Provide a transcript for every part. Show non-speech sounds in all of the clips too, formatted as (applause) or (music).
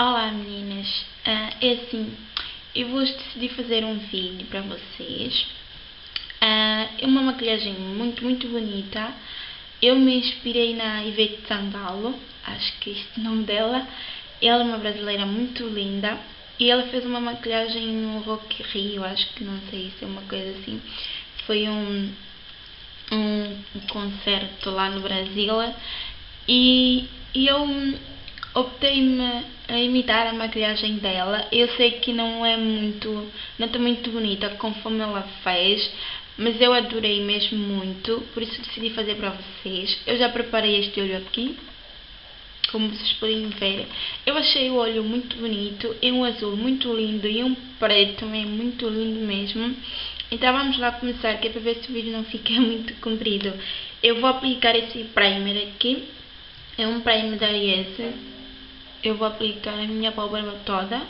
Olá meninas, uh, é assim, eu vou decidir fazer um vídeo para vocês. Uh, é uma maquilhagem muito, muito bonita. Eu me inspirei na Ivete Sangalo, acho que é este o nome dela. Ela é uma brasileira muito linda e ela fez uma maquilhagem no Rock Rio, acho que não sei se é uma coisa assim. Foi um, um concerto lá no Brasil e, e eu optei-me a imitar a maquilhagem dela. Eu sei que não é muito, não está muito bonita conforme ela fez, mas eu adorei mesmo muito, por isso decidi fazer para vocês. Eu já preparei este olho aqui, como vocês podem ver. Eu achei o olho muito bonito, é um azul muito lindo e um preto também muito lindo mesmo. Então vamos lá começar, que é para ver se o vídeo não fica (laughs) muito comprido. Eu vou aplicar esse primer aqui, é um primer da Ariese eu vou aplicar a minha pálpebra toda.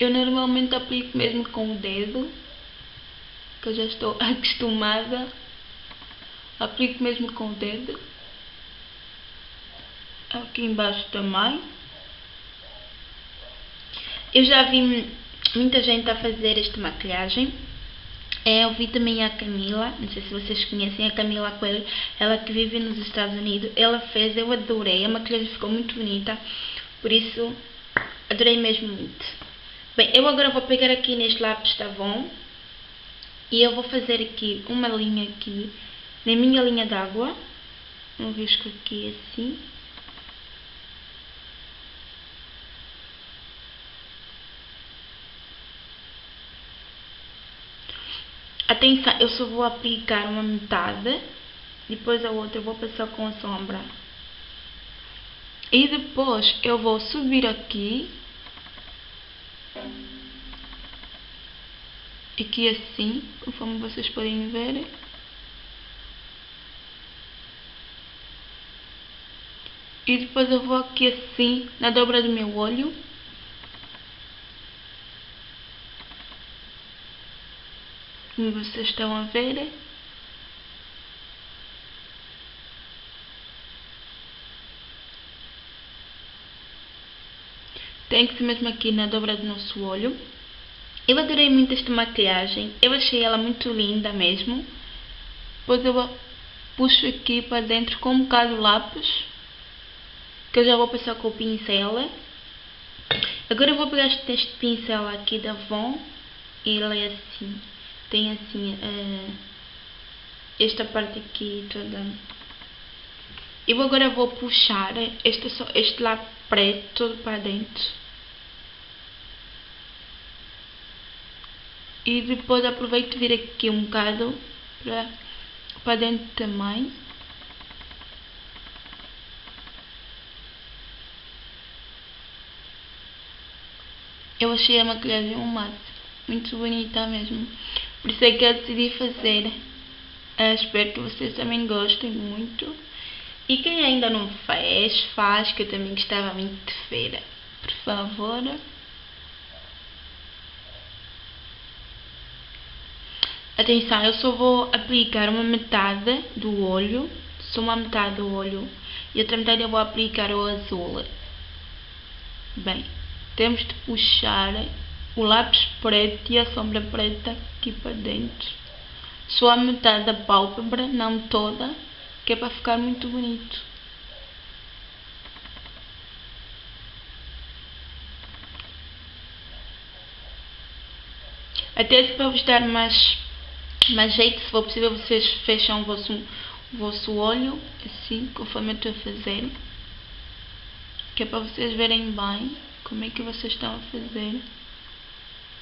Eu normalmente aplico mesmo com o dedo, que eu já estou (laughs) acostumada. Aplico mesmo com o dedo. Aqui embaixo também. Eu já vi muita gente a fazer esta maquilhagem é, eu vi também a Camila, não sei se vocês conhecem a Camila Coelho, ela que vive nos Estados Unidos, ela fez, eu adorei, a maquilhagem ficou muito bonita, por isso adorei mesmo muito. Bem, eu agora vou pegar aqui neste lápis Tavon e eu vou fazer aqui uma linha aqui na minha linha d'água, um risco aqui assim. Atenção, eu só vou aplicar uma metade, depois a outra eu vou passar com a sombra. E depois eu vou subir aqui. Aqui assim, conforme vocês podem ver. E depois eu vou aqui assim, na dobra do meu olho. Como vocês estão a ver. Tem que ser mesmo aqui na dobra do nosso olho. Eu adorei muito esta maquiagem. Eu achei ela muito linda mesmo. Depois eu puxo aqui para dentro com um bocado de lápis. Que eu já vou passar com o pincel. Agora eu vou pegar este, pincel aqui da Von. Ele é assim tem assim uh, esta parte aqui toda. Eu agora vou puxar este, este lado preto para dentro. E depois aproveito vir aqui um bocado para, para dentro também. Eu achei a maquilhagem um mate. Muito bonita mesmo. Por isso é que eu decidi fazer. Eu espero que vocês também gostem muito. E quem ainda não fez, faz, que eu também gostava muito de feira. Por favor. Atenção, eu só vou aplicar uma metade do olho, só uma metade do olho, e outra metade eu vou aplicar o azul. Bem, temos de puxar o lápis preto e a sombra preta aqui para dentro. Só a metade da pálpebra, não toda, que é para ficar muito bonito. Até se para vos dar mais, mais jeito, se for possível, vocês fecham o vosso, o vosso olho, assim, conforme eu estou a fazer. Que é para vocês verem bem como é que vocês estão a fazer.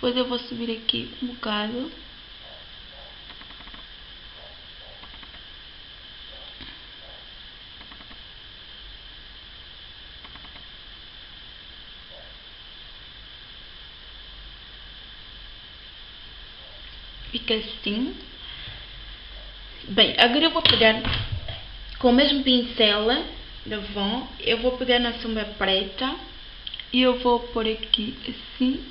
Depois eu vou subir aqui um bocado. Fica assim. Bem, agora eu vou pegar com o mesmo pincel da Von, eu vou pegar na sombra preta e eu vou pôr aqui assim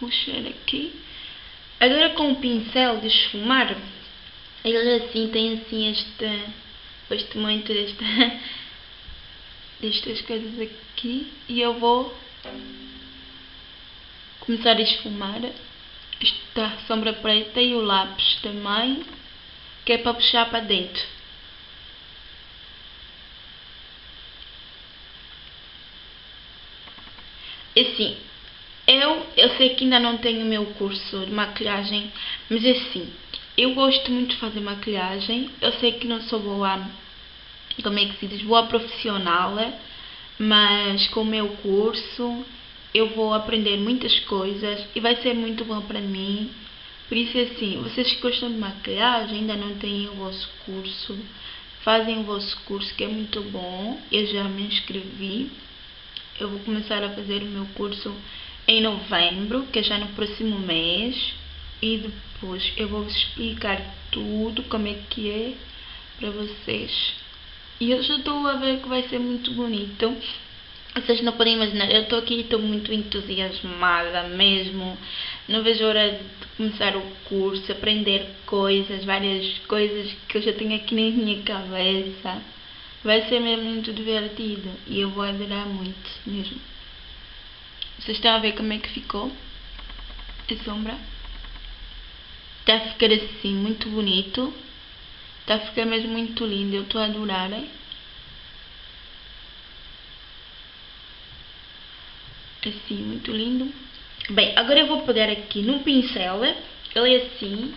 puxar aqui. Agora com o pincel de esfumar, ele assim tem assim este, gosto muito desta, destas coisas aqui e eu vou começar a esfumar esta sombra preta e o lápis também, que é para puxar para dentro. Assim, eu, eu sei que ainda não tenho o meu curso de maquilhagem, mas assim, eu gosto muito de fazer maquilhagem. Eu sei que não sou boa, como é que se diz, boa profissional, mas com o meu curso eu vou aprender muitas coisas e vai ser muito bom para mim. Por isso, assim, vocês que gostam de maquilhagem, ainda não têm o vosso curso, fazem o vosso curso que é muito bom. Eu já me inscrevi. Eu vou começar a fazer o meu curso em novembro, que é já no próximo mês, e depois eu vou explicar tudo como é que é para vocês. E eu já estou a ver que vai ser muito bonito. Vocês não podem imaginar, eu estou aqui estou muito entusiasmada mesmo. Não vejo hora de começar o curso, aprender coisas, várias coisas que eu já tenho aqui na minha cabeça. Vai ser mesmo muito divertido e eu vou adorar muito mesmo. Vocês estão a ver como é que ficou a sombra? Está a ficar assim, muito bonito. Está a ficar mesmo muito lindo. Eu estou a adorar. Assim, muito lindo. Bem, agora eu vou pegar aqui num pincel. Ele é assim.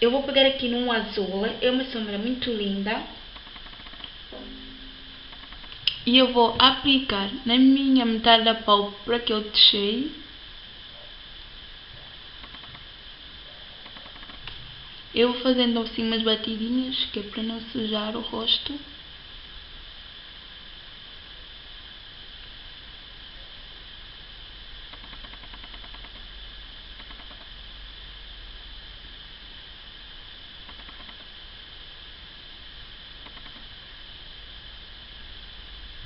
Eu vou pegar aqui num azul. É uma sombra muito linda e eu vou aplicar na minha metade da pálpebra que eu deixei. Eu vou fazendo assim umas batidinhas que é para não sujar o rosto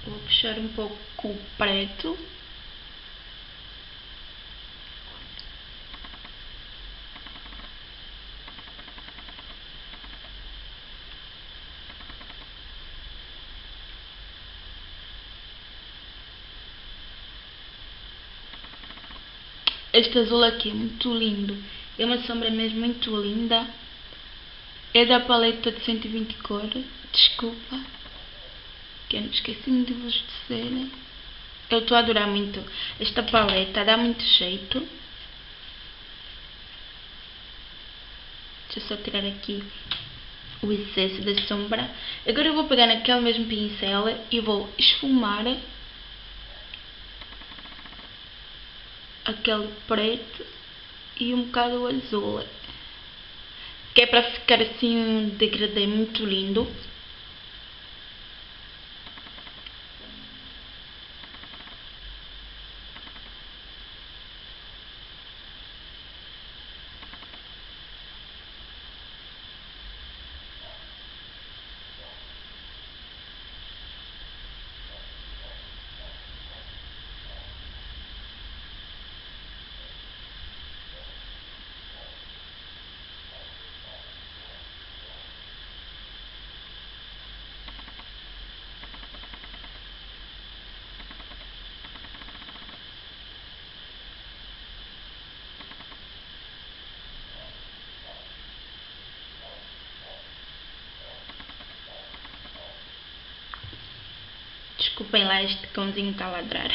Vou puxar um pouco o preto. Este azul aqui é muito lindo. É uma sombra mesmo muito linda. É da paleta de 120 cores. Desculpa que eu não esqueci de vos dizer. Eu estou a adorar muito esta paleta, dá muito jeito. Deixa eu só tirar aqui o excesso da sombra. Agora eu vou pegar naquele mesmo pincel e vou esfumar aquele preto e um bocado azul. Que é para ficar assim um degradê muito lindo. Desculpem lá, este cãozinho está a ladrar.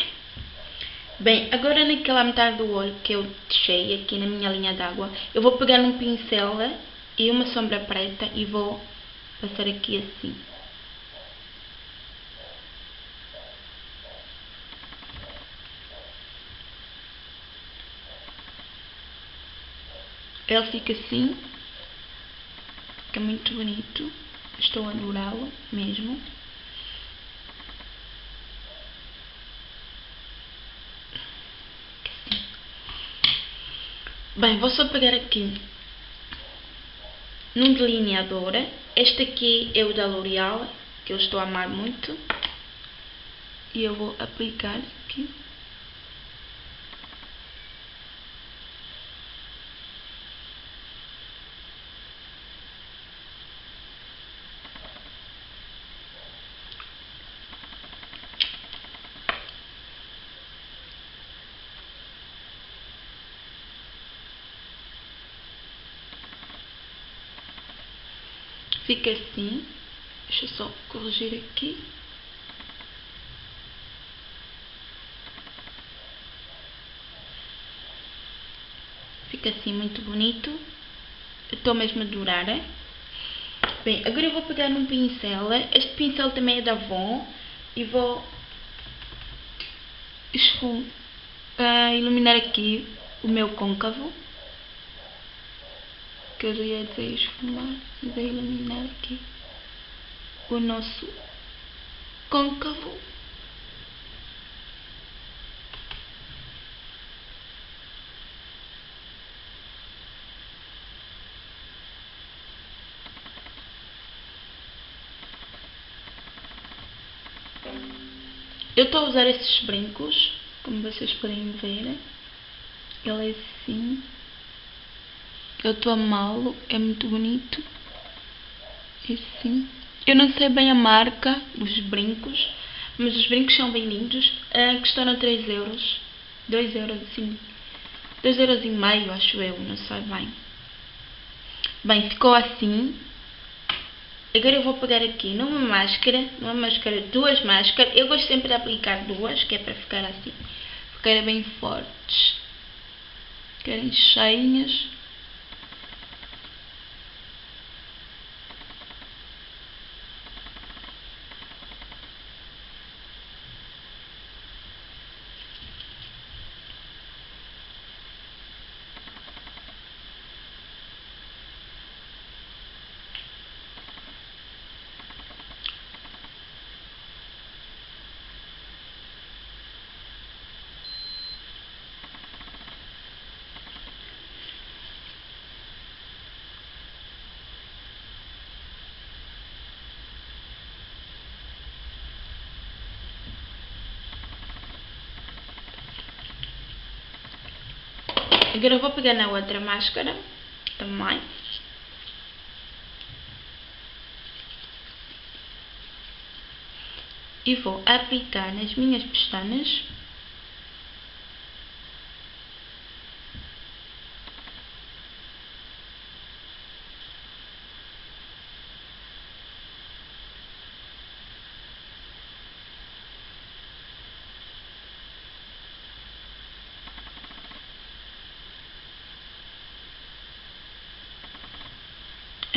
Bem, agora naquela metade do olho que eu deixei aqui na minha linha d'água, eu vou pegar um pincel e uma sombra preta e vou passar aqui assim. Ele fica assim, fica muito bonito, estou a adorá-lo mesmo. Bem, vou só pegar aqui num delineador. Este aqui é o da L'Oreal, que eu estou a amar muito. E eu vou aplicar aqui. Fica assim. Deixa eu só corrigir aqui. Fica assim muito bonito. Estou mesmo a adorar. Bem, agora eu vou pegar num pincel. Este pincel também é da Avon. E vou uh, iluminar aqui o meu côncavo. Que eu ia esfumar, mas é iluminar aqui o nosso côncavo. Eu estou a usar esses brincos, como vocês podem ver. Ele é assim. Eu estou a amá-lo, é muito bonito. É assim. Eu não sei bem a marca dos brincos, mas os brincos são bem lindos. Uh, custaram 3 euros. 2 euros, assim. 2 euros e meio, acho eu, não sei bem. Bem, ficou assim. Agora eu vou pegar aqui numa máscara, numa máscara, duas máscaras. Eu gosto sempre de aplicar duas, que é para ficar assim, ficar bem fortes. Ficarem cheinhas. Agora vou pegar na outra máscara também. E vou aplicar nas minhas pestanas.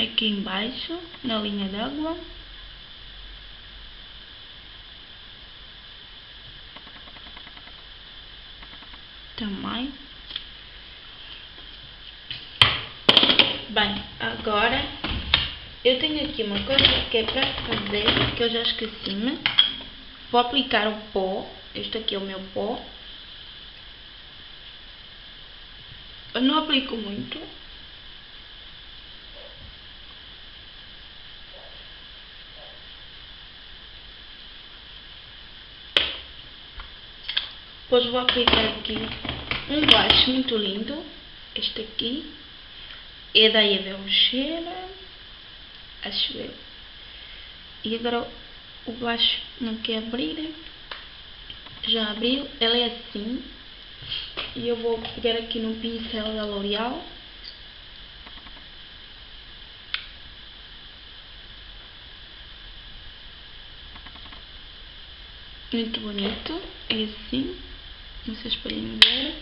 Aqui embaixo, na linha d'água. Também. Bem, agora eu tenho aqui uma coisa que é para fazer, que eu já esqueci-me. Vou aplicar o pó, este aqui é o meu pó. Eu não aplico muito, Depois vou aplicar aqui um blush muito lindo. Este aqui. É da Eva Cheira. Acho eu. E agora o blush não quer abrir. Já abriu. Ela é assim. E eu vou pegar aqui no pincel da L'Oreal. Muito bonito. É assim. Vocês podem ver.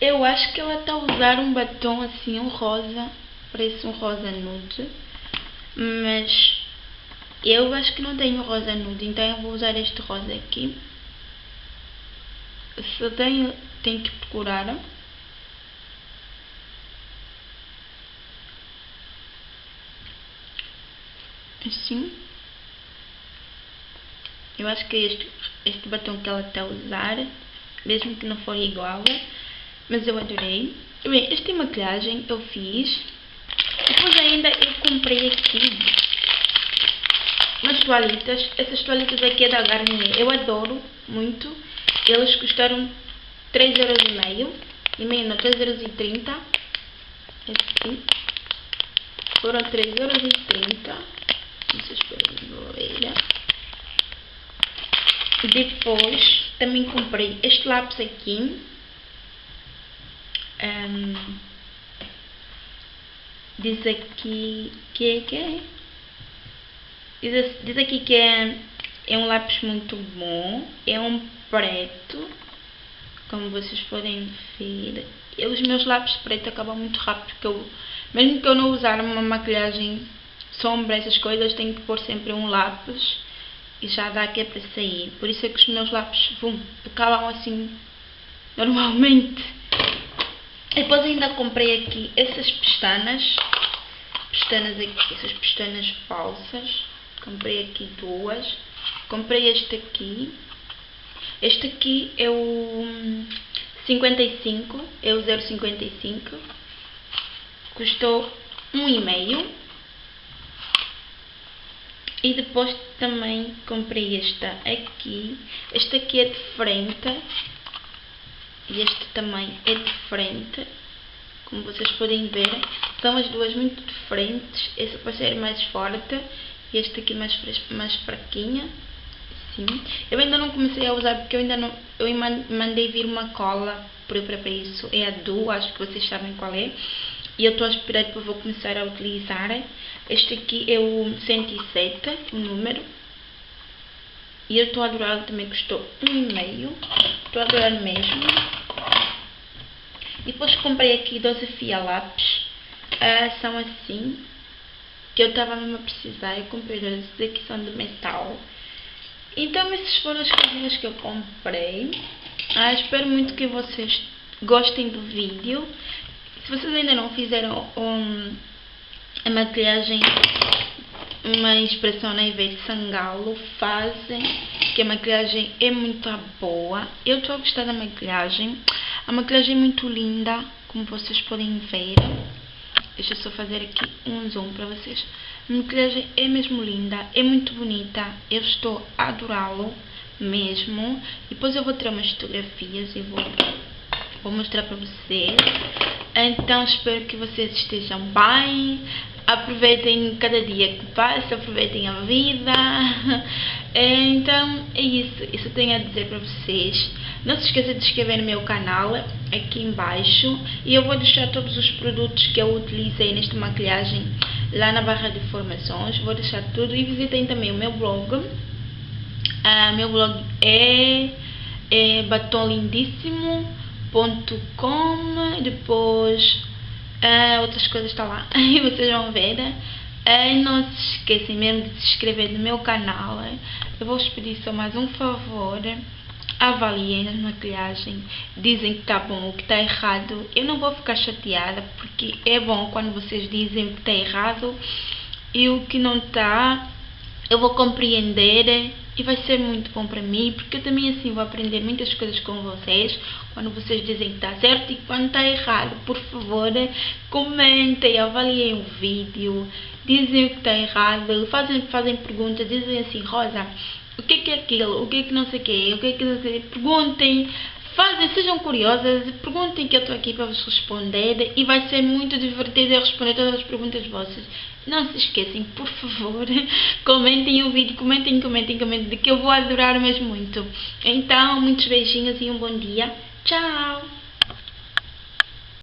Eu acho que ela está a usar um batom assim, um rosa. Parece um rosa nude. Mas eu acho que não tenho rosa nude, então eu vou usar este rosa aqui. Se tenho, tenho que procurar. Assim. Eu acho que este, este batom que ela está a usar, mesmo que não for igual, mas eu adorei. Bem, esta maquilhagem eu fiz. Depois ainda eu comprei aqui umas toalhitas. Essas toalhitas aqui é da Garnier. Eu adoro muito. Elas custaram 3,5€. E meio não, 3,30€. Aqui. Foram 3,30€. Vocês podem ver. Depois também comprei este lápis aqui. Um, diz aqui que é que é. Diz, diz aqui que é, é um lápis muito bom, é um preto, como vocês podem ver. E os meus lápis preto acabam muito rápido, porque eu, mesmo que eu não usar uma maquilhagem sombra, essas coisas, tenho que pôr sempre um lápis e já dá que é para sair. Por isso é que os meus lápis vum, acabam assim normalmente. E depois ainda comprei aqui essas pestanas, pestanas aqui, essas pestanas falsas. Comprei aqui duas. Comprei este aqui. Este aqui é o 55, é o 0,55. Custou 1,5. E depois também comprei esta aqui. Este aqui é de frente. E este também é de frente. Como vocês podem ver. São as duas muito diferentes. Esse vai ser mais forte. E este aqui mais, mais fraquinha. Sim. Eu ainda não comecei a usar porque eu ainda não. Eu mandei vir uma cola própria para isso. É a Du, acho que vocês sabem qual é. E eu estou a esperar que eu vou começar a utilizar. Este aqui é o 107, o número. E eu estou a adorar, também custou 1,5. Estou a adorar mesmo. Depois comprei aqui 12 fia lápis. Ah, são assim. Que eu estava mesmo a precisar. Eu comprei 12 daqui são de metal. Então essas foram as coisinhas que eu comprei. Ah, espero muito que vocês gostem do vídeo. Se vocês ainda não fizeram um, a maquilhagem, uma expressão na Ivete Sangalo, fazem, que a maquilhagem é muito boa. Eu estou a gostar da maquilhagem. A maquilhagem é muito linda, como vocês podem ver. Deixa eu só fazer aqui um zoom para vocês. A maquilhagem é mesmo linda, é muito bonita. Eu estou a adorá-lo mesmo. Depois eu vou tirar umas fotografias e vou, vou mostrar para vocês. Então espero que vocês estejam bem. Aproveitem cada dia que passa, aproveitem a vida. Então é isso, isso tenho a dizer para vocês. Não se esqueça de inscrever no meu canal aqui embaixo e eu vou deixar todos os produtos que eu utilizei nesta maquilhagem lá na barra de informações. Vou deixar tudo e visitem também o meu blog. Uh, meu blog é, é batomlindíssimo.com depois uh, outras coisas estão lá. (laughs) E vocês vão ver uh, não se esqueçam mesmo de se inscrever no meu canal eu vou-vos pedir só mais um favor avaliem a maquilhagem dizem que está bom ou que está errado. Eu não vou ficar chateada porque é bom quando vocês dizem que está errado e o que não está eu vou compreender e vai ser muito bom para mim, porque eu também assim vou aprender muitas coisas com vocês, quando vocês dizem que está certo e quando está errado, por favor, comentem, avaliem o vídeo, dizem o que está errado, fazem, fazem perguntas, dizem assim, Rosa, o que é, que é aquilo, o que é que não sei o que, o que é que não sei, perguntem, fazem, sejam curiosas, perguntem que eu estou aqui para vos responder e vai ser muito divertido eu responder todas as perguntas vossas. Não se esqueçam, por favor, (laughs) comentem o vídeo, comentem, comentem, comentem, que eu vou adorar mesmo muito. Então, muitos beijinhos e um bom dia. Tchau!